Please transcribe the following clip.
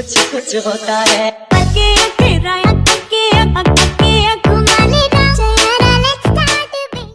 कुछ कुछ होता है।